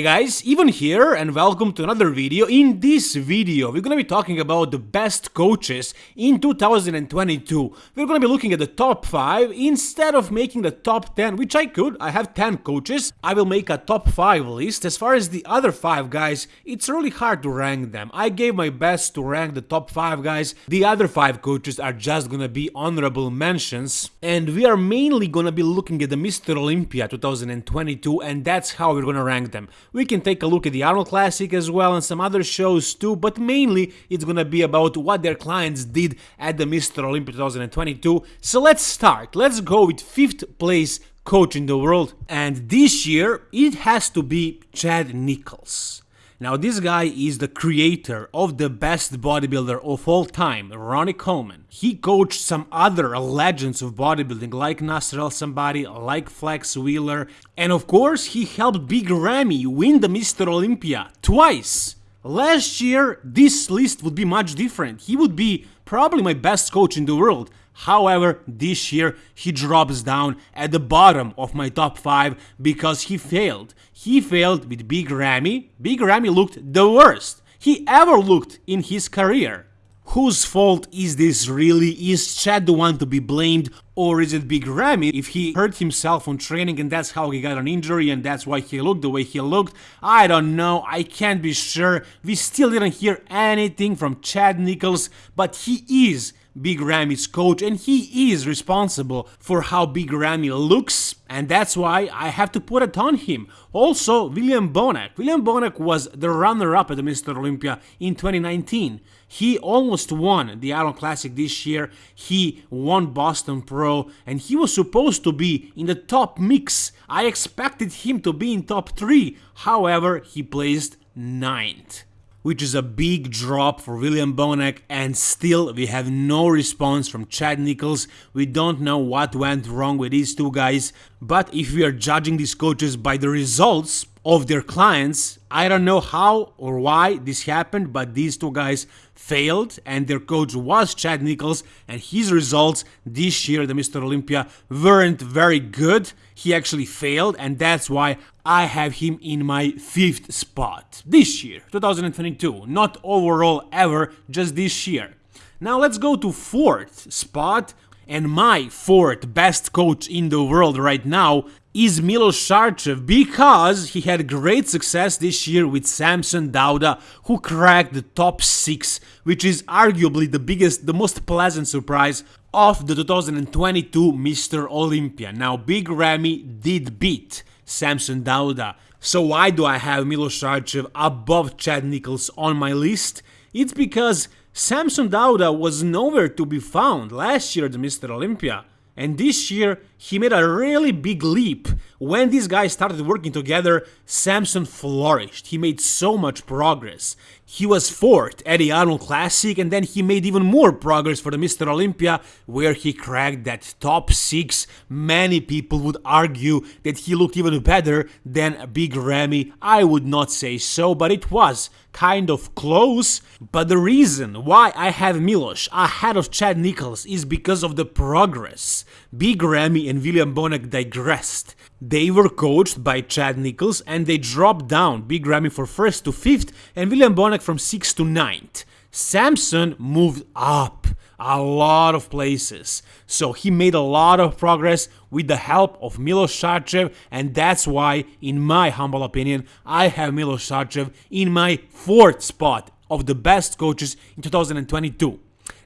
Hey guys, Even here and welcome to another video. In this video, we're gonna be talking about the best coaches in 2022. We're gonna be looking at the top 5 instead of making the top 10, which I could. I have 10 coaches. I will make a top 5 list. As far as the other 5 guys, it's really hard to rank them. I gave my best to rank the top 5 guys. The other 5 coaches are just gonna be honorable mentions. And we are mainly gonna be looking at the Mr. Olympia 2022 and that's how we're gonna rank them. We can take a look at the Arnold Classic as well and some other shows too, but mainly it's gonna be about what their clients did at the Mr. Olympia 2022. So let's start. Let's go with 5th place coach in the world. And this year it has to be Chad Nichols. Now this guy is the creator of the best bodybuilder of all time, Ronnie Coleman. He coached some other legends of bodybuilding like Nasser El Sonbaty, like Flex Wheeler, and of course he helped Big Ramy win the Mr. Olympia twice. Last year this list would be much different. He would be probably my best coach in the world. However, this year he drops down at the bottom of my top 5 because he failed. He failed with Big Ramy. Big Ramy looked the worst he ever looked in his career. Whose fault is this really? Is Chad the one to be blamed or is it Big Ramy if he hurt himself on training and that's how he got an injury and that's why he looked the way he looked? I don't know, I can't be sure. We still didn't hear anything from Chad Nichols, but he is Big Ramy's coach and he is responsible for how Big Ramy looks and that's why I have to put it on him. Also, William Bonac. William Bonac was the runner-up at the Mr. Olympia in 2019. He almost won the Arnold Classic this year, he won Boston Pro and he was supposed to be in the top mix. I expected him to be in top 3, however he placed 9th which is a big drop for William Bonac and still we have no response from Chad Nichols. We don't know what went wrong with these two guys, but if we are judging these coaches by the results of their clients, I don't know how or why this happened, but these two guys failed and their coach was Chad Nichols and his results this year the Mr. Olympia weren't very good. He actually failed and that's why I have him in my fifth spot this year, 2022, not overall ever, just this year. Now let's go to fourth spot and my fourth best coach in the world right now is Milos Sarcev because he had great success this year with Samson Dauda who cracked the top 6 which is arguably the biggest, the most pleasant surprise of the 2022 Mr. Olympia. Now Big Ramy did beat Samson Dauda. So why do I have Milos Sarcev above Chad Nichols on my list? It's because Samson Dauda was nowhere to be found last year at the Mr. Olympia. And this year, he made a really big leap. When these guys started working together, Samson flourished. He made so much progress. He was fourth at the Arnold Classic and then he made even more progress for the Mr. Olympia where he cracked that top 6. Many people would argue that he looked even better than Big Ramy. I would not say so, but it was kind of close. But the reason why I have Milos ahead of Chad Nichols is because of the progress. Big Ramy and William Bonac digressed. They were coached by Chad Nichols and they dropped down Big Ramy for 1st to 5th and William Bonac from 6th to 9th. Samson moved up a lot of places. So he made a lot of progress with the help of Milos Sarcev and that's why, in my humble opinion, I have Milos Sarcev in my fourth spot of the best coaches in 2022.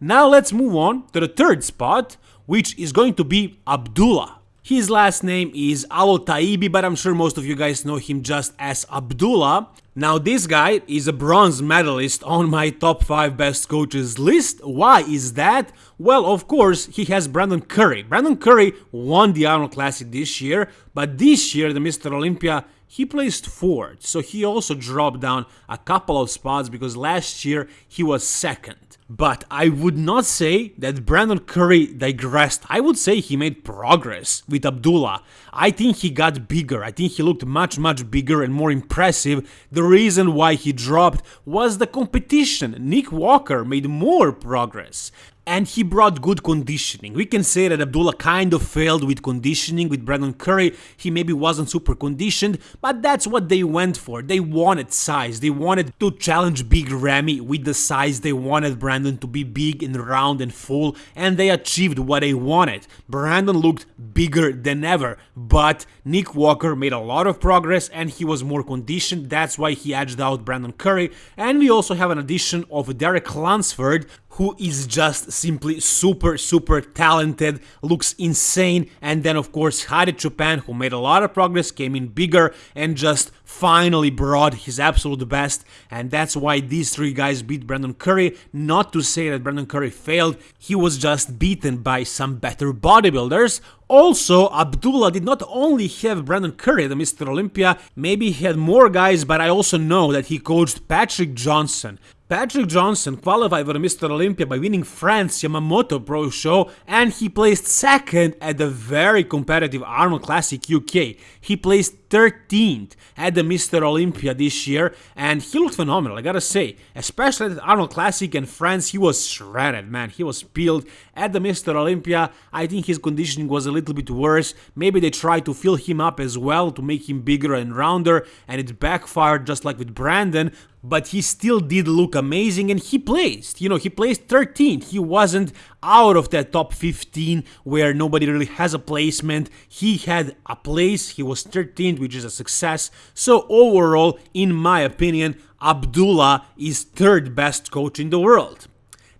Now let's move on to the third spot, which is going to be Abdullah. His last name is Alotaibi, but I'm sure most of you guys know him just as Abdullah. Now this guy is a bronze medalist on my top 5 best coaches list. Why is that? Well, of course, he has Brandon Curry. Brandon Curry won the Arnold Classic this year, but this year the Mr. Olympia he placed fourth, so he also dropped down a couple of spots because last year he was second. But I would not say that Brandon Curry digressed. I would say he made progress with Abdullah. I think he got bigger. I think he looked much, much bigger and more impressive. The reason why he dropped was the competition. Nick Walker made more progress. And he brought good conditioning. We can say that Abdullah kind of failed with conditioning with Brandon Curry. He maybe wasn't super conditioned, but that's what they went for. They wanted size. They wanted to challenge Big Ramy with the size. They wanted Brandon to be big and round and full, and they achieved what they wanted. Brandon looked bigger than ever, but Nick Walker made a lot of progress and he was more conditioned. That's why he edged out Brandon Curry. And we also have an addition of Derek Lunsford, who is just simply super, super talented, looks insane. And then, of course, Hadi Choopan, who made a lot of progress, came in bigger and just finally brought his absolute best. And that's why these three guys beat Brandon Curry. Not to say that Brandon Curry failed, he was just beaten by some better bodybuilders. Also, Abdullah did not only have Brandon Curry, the Mr. Olympia, maybe he had more guys, but I also know that he coached Patrick Johnson. Patrick Johnson qualified for Mr. Olympia by winning France Yamamoto Pro Show and he placed second at the very competitive Arnold Classic UK. He placed 13th at the Mr. Olympia this year and he looked phenomenal, I gotta say. Especially at the Arnold Classic in France, he was shredded, man. He was peeled at the Mr. Olympia. I think his conditioning was a little bit worse. Maybe they tried to fill him up as well to make him bigger and rounder and it backfired just like with Brandon but he still did look amazing and he placed. You know, he placed 13th. He wasn't out of that top 15 where nobody really has a placement. He had a place, he was 13th, which is a success. So, overall, in my opinion, Abdullah is third best coach in the world.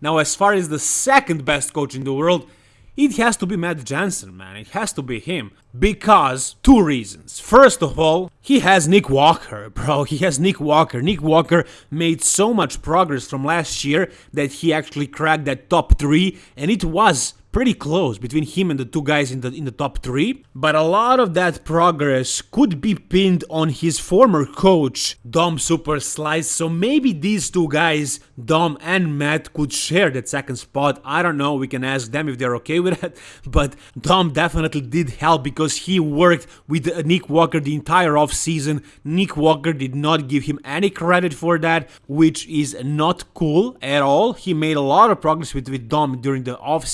Now, as far as the second best coach in the world, it has to be Matt Jansen, man. It has to be him. Because two reasons. First of all, he has Nick Walker, bro. He has Nick Walker. Nick Walker made so much progress from last year that he actually cracked that top three, and it was pretty close between him and the two guys in the in the top 3 but a lot of that progress could be pinned on his former coach Dom Super Slice. So maybe these two guys Dom and Matt could share that second spot. I don't know. We can ask them if they're okay with that. But Dom definitely did help because he worked with Nick Walker the entire off season Nick Walker did not give him any credit for that which is not cool at all. He made a lot of progress with, with Dom during the off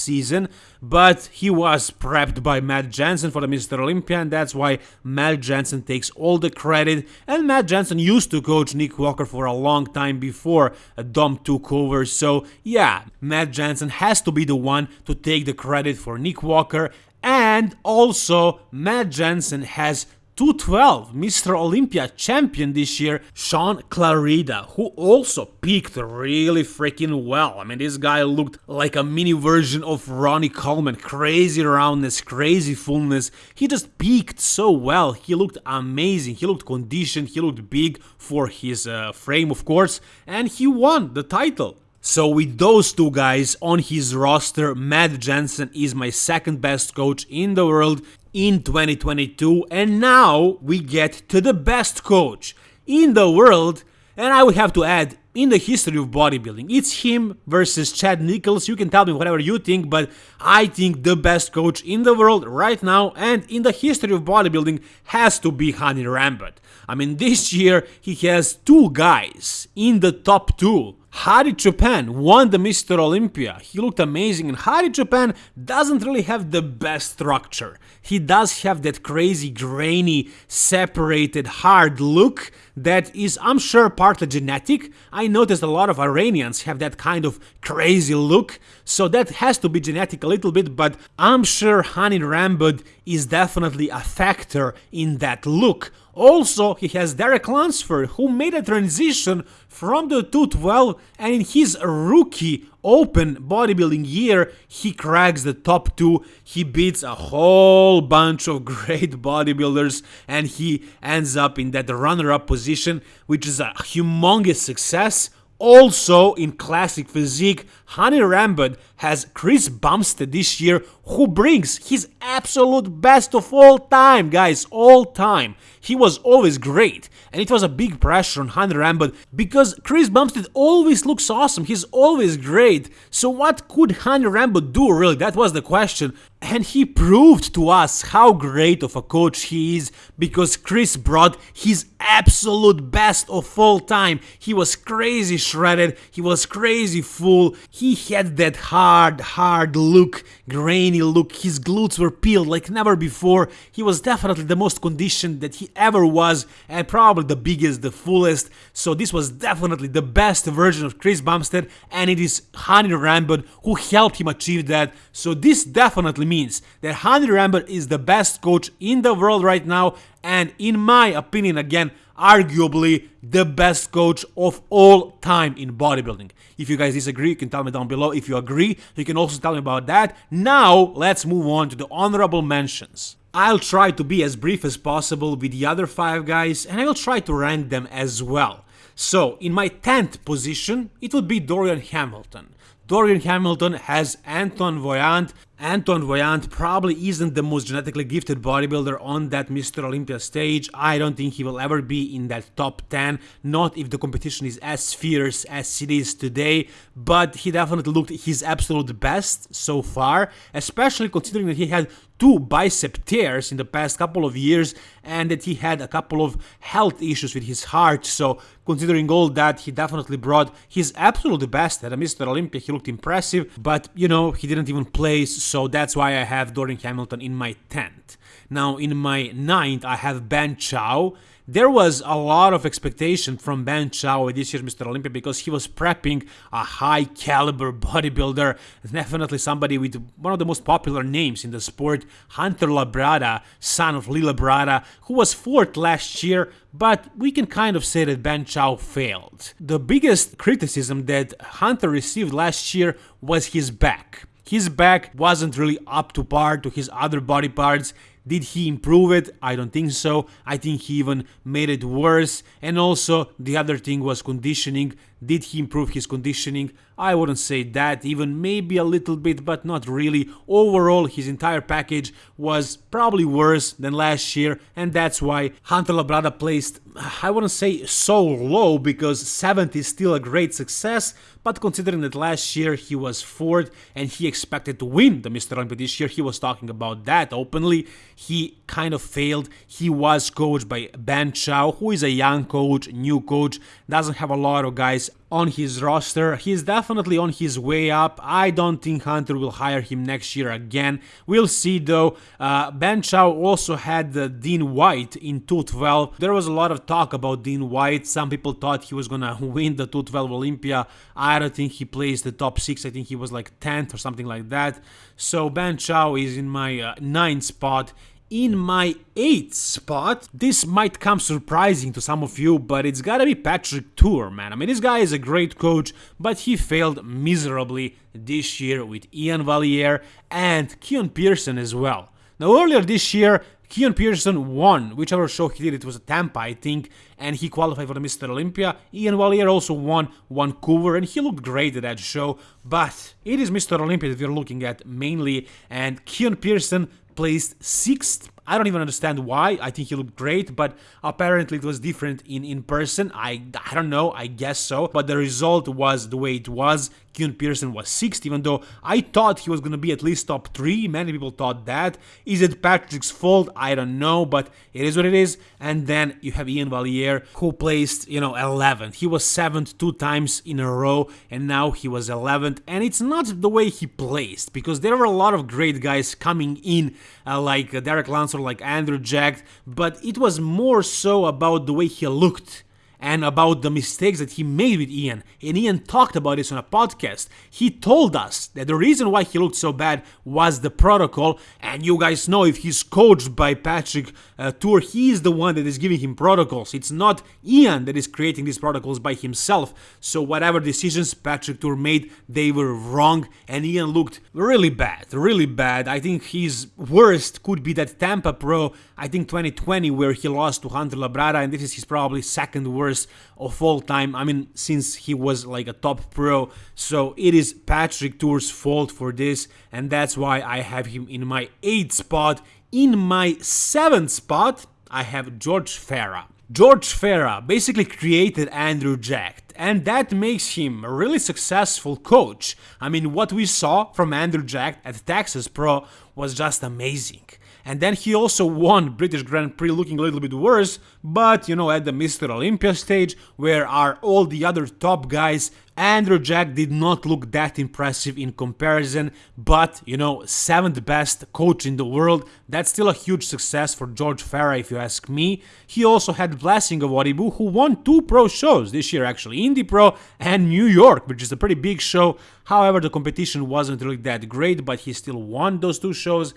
but he was prepped by Matt Jansen for the Mr. Olympia, and that's why Matt Jansen takes all the credit. And Matt Jansen used to coach Nick Walker for a long time before Dom took over, so yeah, Matt Jansen has to be the one to take the credit for Nick Walker. And also, Matt Jansen has 212 Mr. Olympia champion this year, Shaun Clarida, who also peaked really freaking well. I mean, this guy looked like a mini version of Ronnie Coleman. Crazy roundness, crazy fullness. He just peaked so well. He looked amazing. He looked conditioned. He looked big for his uh, frame, of course. And he won the title. So with those two guys on his roster, Matt Jansen is my second best coach in the world in 2022 and now we get to the best coach in the world and I would have to add in the history of bodybuilding. It's him versus Chad Nichols. You can tell me whatever you think, but I think the best coach in the world right now and in the history of bodybuilding has to be Hany Rambod. I mean, this year he has two guys in the top two Hadi Choopan won the Mr. Olympia. He looked amazing and Hadi Choopan doesn't really have the best structure. He does have that crazy, grainy, separated, hard look that is, I'm sure, partly genetic. I noticed a lot of Iranians have that kind of crazy look, so that has to be genetic a little bit, but I'm sure Hany Rambod is definitely a factor in that look. Also, he has Derek Lunsford, who made a transition from the 212 and in his rookie open bodybuilding year, he cracks the top 2, he beats a whole bunch of great bodybuilders and he ends up in that runner-up position, which is a humongous success. Also in classic physique, Hany Rambod has Chris Bumstead this year who brings his absolute best of all time, guys, all time. he was always great, and it was a big pressure on Hany Rambod because Chris Bumstead always looks awesome, he's always great, so what could Hany Rambod do really, that was the question, and he proved to us how great of a coach he is because Chris brought his absolute best of all time. He was crazy shredded, he was crazy full, he had that hard, hard look, grainy look, his glutes were peeled like never before. He was definitely the most conditioned that he ever was and probably the biggest, the fullest. So this was definitely the best version of Chris Bumstead and it is Hany Rambod who helped him achieve that. So this definitely means that Hany Rambod is the best coach in the world right now and in my opinion again arguably the best coach of all time in bodybuilding. If you guys disagree, you can tell me down below. If you agree, you can also tell me about that. Now, let's move on to the honorable mentions. I'll try to be as brief as possible with the other 5 guys and I will try to rank them as well. So, in my 10th position, it would be Dorian Hamilton. Dorian Hamilton has Antoine Vaillant. Antoine Vaillant probably isn't the most genetically gifted bodybuilder on that Mr. Olympia stage. I don't think he will ever be in that top 10, not if the competition is as fierce as it is today, but he definitely looked his absolute best so far, especially considering that he had two bicep tears in the past couple of years and that he had a couple of health issues with his heart. So considering all that, he definitely brought his absolute best at a Mr. Olympia. He looked impressive, but you know, he didn't even place, so that's why I have Dorian Hamilton in my 10th. Now in my 9th, I have Ben Chow. There was a lot of expectation from Ben Chow this year's Mr. Olympia because he was prepping a high caliber bodybuilder, definitely somebody with one of the most popular names in the sport, Hunter Labrada, son of Lee Labrada, who was fourth last year, but we can kind of say that Ben Chow failed. The biggest criticism that Hunter received last year was his back. His back wasn't really up to par to his other body parts, did he improve it? I don't think so. I think he even made it worse. And also, the other thing was conditioning. Did he improve his conditioning? I wouldn't say that, even maybe a little bit, but not really. Overall, his entire package was probably worse than last year, and that's why Hunter Labrada placed, I wouldn't say so low, because 7th is still a great success, but considering that last year he was 4th and he expected to win the Mr. Olympia this year, he was talking about that openly, he kind of failed. He was coached by Ben Chow, who is a young coach, new coach, doesn't have a lot of guys on his roster. He's definitely on his way up. I don't think Hunter will hire him next year again. We'll see though. Uh, ben Chow also had uh, Dean White in 212. There was a lot of talk about Dean White. Some people thought he was gonna win the 212 Olympia. I don't think he plays the top 6. I think he was like 10th or something like that. So Ben Chow is in my uh, 9th spot in my 8th spot, this might come surprising to some of you, but it's gotta be Patrick Tuor, man. I mean, this guy is a great coach, but he failed miserably this year with Ian Valliere and Keon Pearson as well. Now, earlier this year, Keon Pearson won whichever show he did, it was a Tampa, I think, and he qualified for the Mr. Olympia. Ian Valliere also won Vancouver, and he looked great at that show, but it is Mr. Olympia that we're looking at mainly, and Keon Pearson placed sixth. I don't even understand why. I think he looked great, but apparently it was different in, in person. I, I don't know, I guess so. But the result was the way it was. Keon Pearson was sixth, even though I thought he was going to be at least top three. Many people thought that. Is it Patrick's fault? I don't know, but it is what it is. And then you have Ian Valliere, who placed, you know, 11th. He was 7th two times in a row, and now he was 11th. And it's not the way he placed, because there were a lot of great guys coming in, uh, like Derek Lunsford, like Andrew Jack, but it was more so about the way he looked and about the mistakes that he made with Ian. And Ian talked about this on a podcast. He told us that the reason why he looked so bad was the protocol. And you guys know if he's coached by Patrick uh, Tuor, he's the one that is giving him protocols. It's not Ian that is creating these protocols by himself. So whatever decisions Patrick Tuor made, they were wrong. And Ian looked really bad, really bad. I think his worst could be that Tampa Pro, I think 2020, where he lost to Hunter Labrada. And this is his probably second worst of all time. I mean, since he was like a top pro. So it is Patrick Tuor's fault for this. And that's why I have him in my 8th spot. In my 7th spot, I have George Farah. George Farah basically created Andrew Jack, and that makes him a really successful coach. I mean, what we saw from Andrew Jack at Texas Pro was just amazing. And then he also won British Grand Prix looking a little bit worse, but you know, at the Mr. Olympia stage, where are all the other top guys, Andrew Jack did not look that impressive in comparison, but you know, 7th best coach in the world, that's still a huge success for George Farah if you ask me. He also had Blessing of Awodibu, who won two pro shows this year actually, Indy Pro and New York, which is a pretty big show. However, the competition wasn't really that great, but he still won those two shows.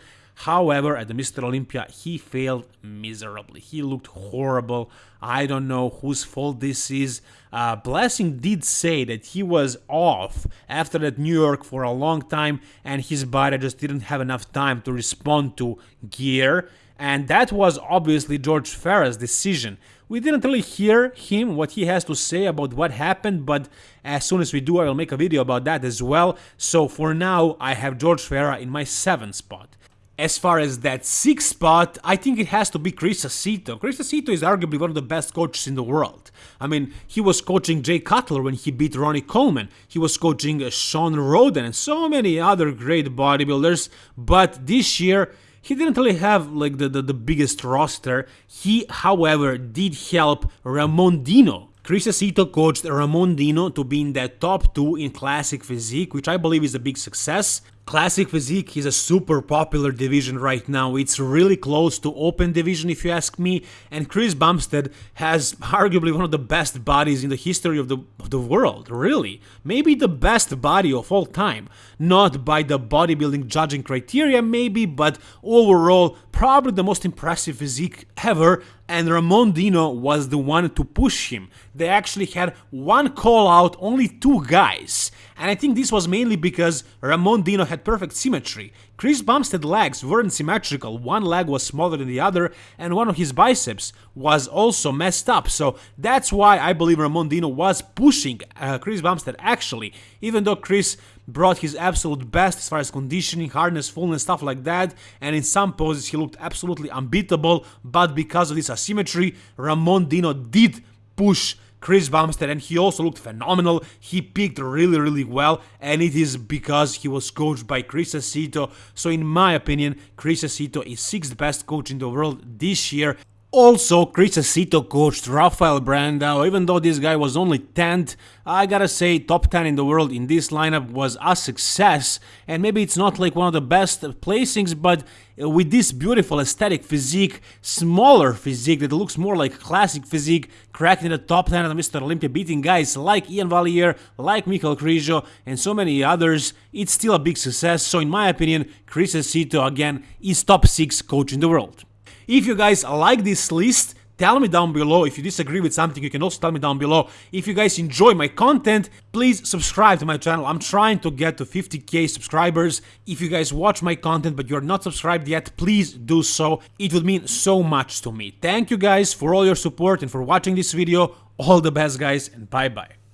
However, at the Mr. Olympia, he failed miserably. He looked horrible. I don't know whose fault this is. Uh, Blessing did say that he was off after that New York for a long time and his body just didn't have enough time to respond to gear. And that was obviously George Farah's decision. We didn't really hear him, what he has to say about what happened, but as soon as we do, I will make a video about that as well. So for now, I have George Farah in my 7th spot. As far as that sixth spot, I think it has to be Chris Aceto. Chris Aceto is arguably one of the best coaches in the world. I mean, he was coaching Jay Cutler when he beat Ronnie Coleman. He was coaching uh, Shawn Rhoden and so many other great bodybuilders. But this year, he didn't really have like the, the, the biggest roster. He, however, did help Ramon Dino Chris Aceto coached Ramon Dino to be in that top 2 in Classic Physique, which I believe is a big success. Classic Physique is a super popular division right now. It's really close to Open Division if you ask me. And Chris Bumstead has arguably one of the best bodies in the history of the, of the world, really. Maybe the best body of all time. Not by the bodybuilding judging criteria maybe, but overall probably the most impressive physique ever and Ramon Dino was the one to push him. They actually had one call out, only two guys. And I think this was mainly because Ramon Dino had perfect symmetry. Chris Bumstead's legs weren't symmetrical, one leg was smaller than the other, and one of his biceps was also messed up. So that's why I believe Ramon Dino was pushing uh, Chris Bumstead actually, even though Chris brought his absolute best as far as conditioning, hardness, fullness, stuff like that, and in some poses he looked absolutely unbeatable, but because of this asymmetry, Ramon Dino did push Chris Bumstead and he also looked phenomenal. He peaked really, really well and it is because he was coached by Chris Aceto. So in my opinion, Chris Aceto is 6th best coach in the world this year also, Chris Aceto coached Rafael Brandao, even though this guy was only 10th, I gotta say top 10 in the world in this lineup was a success, and maybe it's not like one of the best placings, but with this beautiful aesthetic physique, smaller physique that looks more like classic physique, cracking the top 10 of Mr. Olympia, beating guys like Ian Valliere, like Michael Krizo, and so many others, it's still a big success, so in my opinion, Chris Aceto again is top 6 coach in the world. If you guys like this list, tell me down below. If you disagree with something, you can also tell me down below. If you guys enjoy my content, please subscribe to my channel. I'm trying to get to 50k subscribers. If you guys watch my content but you're not subscribed yet, please do so. It would mean so much to me. Thank you guys for all your support and for watching this video. All the best guys and bye bye.